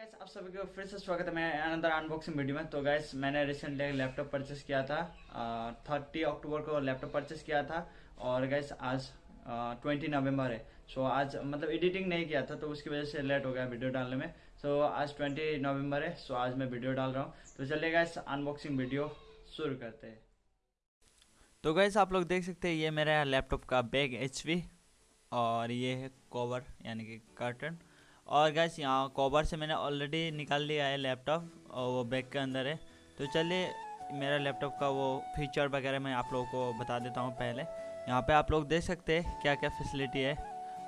Guys आप सभी को फिर से स्वागत है मैं अनदर अनबॉक्सिंग वीडियो में। तो गाइस मैंने रिसेंटली एक लैपटॉप परचेस किया था थर्टी अक्टूबर को लैपटॉप परचेस किया था और गैस आज ट्वेंटी नवंबर है। सो आज मतलब एडिटिंग नहीं किया था तो उसकी वजह से लेट हो गया वीडियो डालने में। सो आज ट्वेंटी नवंबर है सो आज मैं वीडियो डाल रहा हूँ। तो चलिए गाइस अनबॉक्सिंग वीडियो शुरू करते हैं। तो गैस आप लोग देख सकते हैं, ये मेरा लैपटॉप का बैग एचवी और ये है कवर यानी कि कर्टन और गैस यहाँ कवर से मैंने ऑलरेडी निकाल लिया है लैपटॉप और वो बैग के अंदर है। तो चलिए, मेरा लैपटॉप का वो फीचर वगैरह मैं आप लोगों को बता देता हूँ पहले। यहाँ पे आप लोग देख सकते हैं क्या क्या फैसिलिटी है।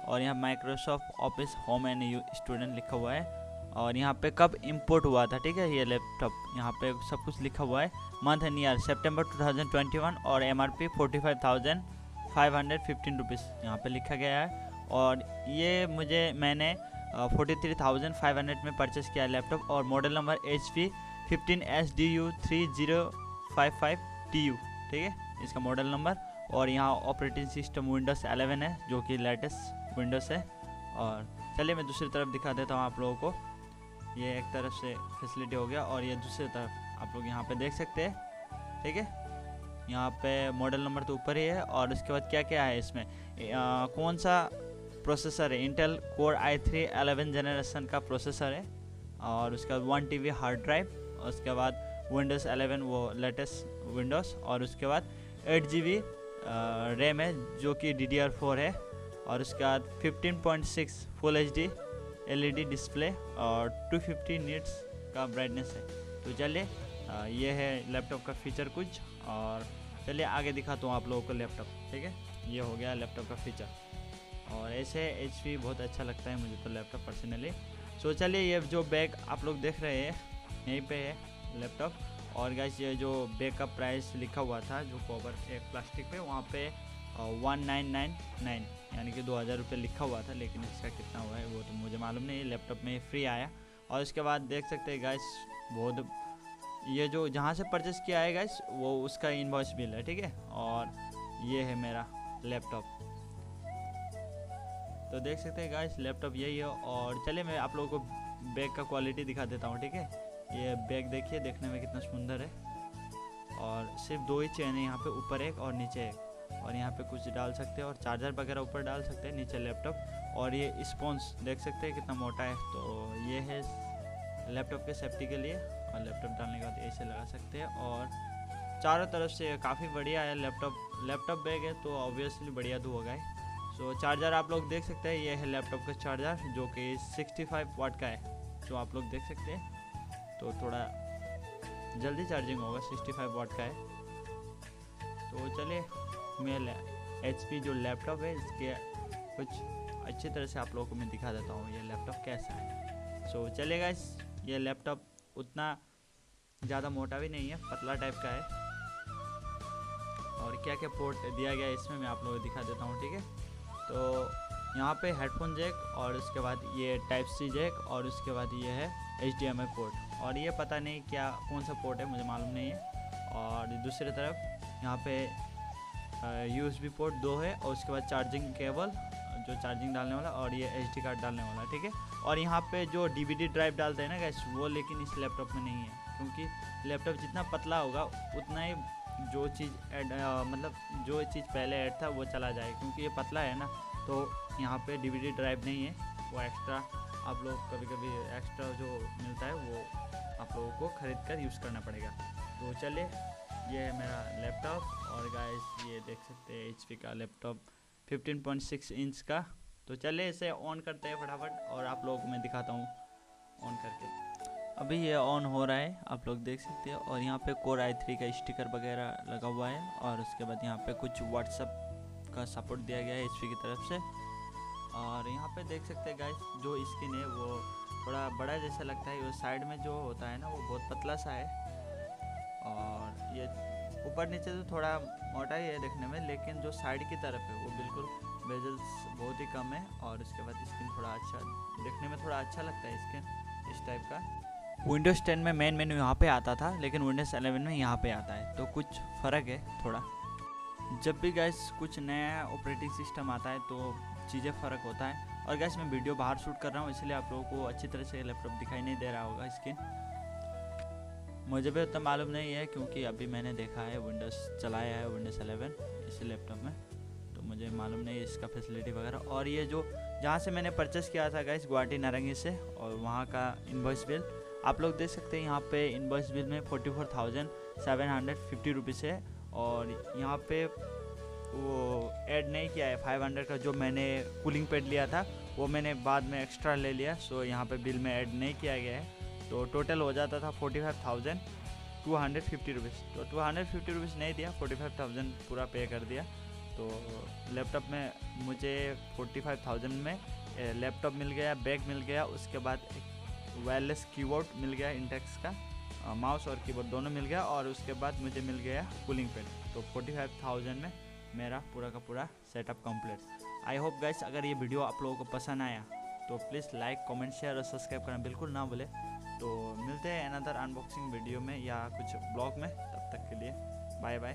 और यहाँ Microsoft office home and you student लिखा हुआ है। और यहाँ पे कब इंपोर्ट हुआ था, ठीक है, ये लैपटॉप यहाँ पे सब कुछ लिखा हुआ है। मंथ एंड ईयर सेप्टेम्बर 2021 और M R P forty five thousand five hundred fifteen rupees यहाँ पर लिखा गया है। और ये मुझे, मैंने forty three thousand five hundred में परचेस किया लैपटॉप और model number H P fifteen S D U three zero five five T U ठीक है? इसका मॉडल नंबर और यहाँ ऑपरेटिंग सिस्टम विंडोज़ 11 है जो कि लेटेस्ट विंडोज़ है। और चलिए मैं दूसरी तरफ़ दिखा देता हूँ आप लोगों को। ये एक तरफ़ से फैसिलिटी हो गया और ये दूसरी तरफ़ आप लोग यहाँ पे देख सकते हैं ठीक है? यहाँ पे मॉडल नंबर तो ऊपर ही है और उसके बाद क्या क्या है इसमें? आ, कौन सा प्रोसेसर है Intel core I three eleven generation का प्रोसेसर है और उसके बाद वन टी हार्ड ड्राइव उसके बाद विंडोज़ एलेवन वो लेटेस्ट विंडोज़ और उसके बाद एट जी बी रैम है जो कि डी डी आर फोर है और उसके बाद fifteen point six full H D L E D display और टू फिफ्टी नीट्स का ब्राइटनेस है। तो चलिए ये है लैपटॉप का फीचर कुछ और चलिए आगे दिखाता हूँ आप लोगों को लैपटॉप ठीक है? ये हो गया लैपटॉप का फीचर और ऐसे एचपी बहुत अच्छा लगता है मुझे तो लैपटॉप पर्सनली सो चलिए ये जो बैग आप लोग देख रहे हैं, यहीं पे है लैपटॉप और गैस ये जो बैग का प्राइस लिखा हुआ था, जो कवर एक प्लास्टिक पे, वहाँ पे वन नाइन नाइन नाइन यानी कि दो हज़ार रुपये लिखा हुआ था, लेकिन इसका कितना हुआ है, वो तो मुझे मालूम नहीं लैपटॉप में फ्री आया. और उसके बाद देख सकते हैं गैस बहुत, ये जो जहाँ से परचेस किया है गैस वो उसका इन्वॉइस बिल है, ठीक है? और ये है मेरा लैपटॉप तो देख सकते हैं गाइस लैपटॉप यही है और चलिए मैं आप लोगों को बैग का क्वालिटी दिखा देता हूँ, ठीक है? ये बैग देखिए, देखने में कितना सुंदर है। और सिर्फ़ दो ही चैन है, यहाँ पे ऊपर एक और नीचे एक। और यहाँ पे कुछ डाल सकते हैं और चार्जर वगैरह ऊपर डाल सकते हैं, नीचे लैपटॉप और ये स्पॉन्स देख सकते हैं कितना मोटा है। तो ये है लैपटॉप के सेफ्टी के लिए। और लैपटॉप डालने के बाद ऐसे लगा सकते हैं। और चारों तरफ़ से काफ़ी बढ़िया है लैपटॉप लैपटॉप बैग है तो ऑब्वियसली बढ़िया तो होगा ही। सो so, चार्जर आप लोग देख सकते हैं ये है लैपटॉप का चार्जर जो कि 65 वाट का है जो आप लोग देख सकते हैं। तो थोड़ा जल्दी चार्जिंग होगा 65 वाट का है। तो चलिए मैं एच जो लैपटॉप है इसके कुछ अच्छी तरह से आप लोगों को मैं दिखा देता हूँ ये लैपटॉप कैसा है। सो so, चलेगा इस ये लैपटॉप उतना ज़्यादा मोटा भी नहीं है पतला टाइप का है। और क्या क्या पोर्ट दिया गया है इसमें मैं आप लोगों को दिखा देता हूँ ठीक है? तो यहाँ पे हेडफोन जैक और उसके बाद ये टाइप सी जैक और उसके बाद ये है H D M I port और ये पता नहीं क्या, कौन सा पोर्ट है, मुझे मालूम नहीं है। और दूसरी तरफ़ यहाँ पे यू एस बी पोर्ट दो है और उसके बाद चार्जिंग केबल जो चार्जिंग डालने वाला और ये एच डी कार्ड डालने वाला, ठीक है? और यहाँ पे जो डी वी डी ड्राइव डालते हैं ना गैस वो लेकिन इस लैपटॉप में नहीं है, क्योंकि लैपटॉप जितना पतला होगा, उतना ही जो चीज़ ऐड मतलब जो चीज़ पहले ऐड था, वो चला जाए। क्योंकि ये पतला है ना तो यहाँ पे डीवीडी ड्राइव नहीं है। वो एक्स्ट्रा आप लोग कभी कभी एक्स्ट्रा जो मिलता है, वो आप लोगों को ख़रीद कर यूज़ करना पड़ेगा। तो चलिए, ये है मेरा लैपटॉप और गाइस ये देख सकते हैं एचपी का लैपटॉप 15.6 इंच का। तो चलिए इसे ऑन करते हैं फटाफट और आप लोगों को मैं दिखाता हूँ ऑन करके। अभी ये ऑन हो रहा है, आप लोग देख सकते हैं। और यहाँ पे कोर आई थ्री का स्टिकर वगैरह लगा हुआ है। और उसके बाद यहाँ पे कुछ व्हाट्सअप का सपोर्ट दिया गया है एचपी की तरफ़ से। और यहाँ पे देख सकते हैं गाइस जो स्किन है वो थोड़ा बड़ा जैसा लगता है। वो साइड में जो होता है ना, वो बहुत पतला सा है। और ये ऊपर नीचे तो थोड़ा मोटा ही है देखने में, लेकिन जो साइड की तरफ़ है, वो बिल्कुल बेजल्स बहुत ही कम है। और उसके बाद स्किन थोड़ा अच्छा देखने में थोड़ा अच्छा लगता है स्किन इस टाइप का। विंडोज़ 10 में मेन मेन्यू यहाँ पे आता था, लेकिन विंडोज़ 11 में यहाँ पे आता है। तो कुछ फ़र्क है थोड़ा। जब भी गैस कुछ नया ऑपरेटिंग सिस्टम आता है तो चीज़ें फ़र्क होता है। और गैस मैं वीडियो बाहर शूट कर रहा हूँ, इसलिए आप लोगों को अच्छी तरह से लैपटॉप दिखाई नहीं दे रहा होगा स्क्रीन मुझे भी उतना मालूम नहीं है, क्योंकि अभी मैंने देखा है विंडोज़ चलाया है विंडोज़ 11 इस लैपटॉप में। तो मुझे मालूम नहीं है इसका फैसिलिटी वगैरह। और ये जो, जहाँ से मैंने परचेस किया था गैस गुवाहाटी नारंगी से, और वहाँ का इन्वॉइस बिल आप लोग देख सकते हैं यहाँ पे इन्वॉइस बिल में forty four thousand seven hundred fifty rupees है और यहाँ पे वो ऐड नहीं किया है फाइव हंड्रेड का जो मैंने कूलिंग पैड लिया था, वो मैंने बाद में एक्स्ट्रा ले लिया सो यहाँ पे बिल में ऐड नहीं किया गया है। तो टोटल हो जाता था forty five thousand two hundred fifty rupees तो टू हंड्रेड फिफ्टी रुपीज़ नहीं दिया फोर्टी फाइव थाउज़ेंड पूरा पे कर दिया। तो लैपटॉप में मुझे फोर्टी फाइव थाउज़ेंड में लैपटॉप मिल गया बैग मिल गया, उसके बाद एक वायरलेस कीबोर्ड मिल गया इंटेक्स का माउस और कीबोर्ड दोनों मिल गया और उसके बाद मुझे मिल गया कूलिंग पैड तो फोर्टी फाइव थाउज़ेंड में मेरा पूरा का पूरा setup complete I hope guys अगर ये वीडियो आप लोगों को पसंद आया तो प्लीज़ लाइक कमेंट शेयर और सब्सक्राइब करना बिल्कुल ना भूले। तो मिलते हैं अनदर अनबॉक्सिंग वीडियो में या कुछ ब्लॉग में, तब तक के लिए बाय बाय